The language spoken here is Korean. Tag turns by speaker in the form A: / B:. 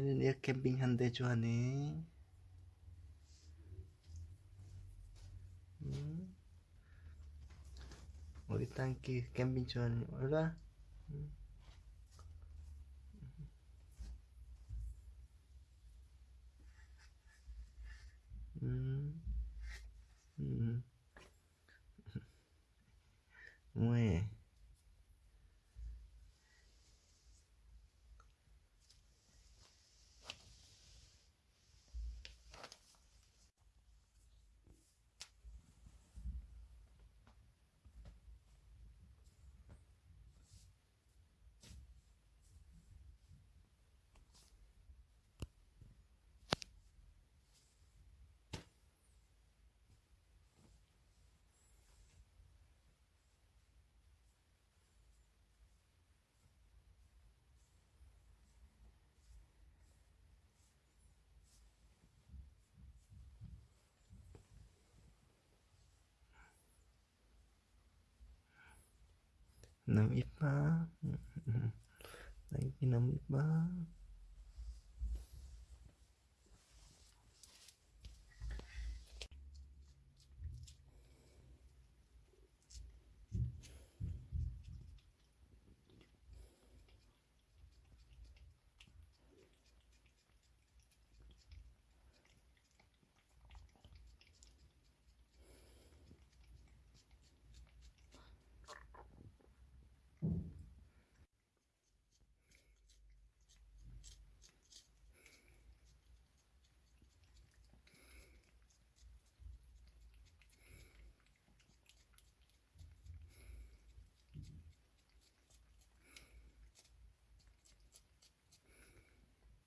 A: 내 캠핑 한대 좋아하네. 음. 우리 딸기 캠핑 좋아하네. 올라. 음. 음. 뭐해? ng iba. Ng iba.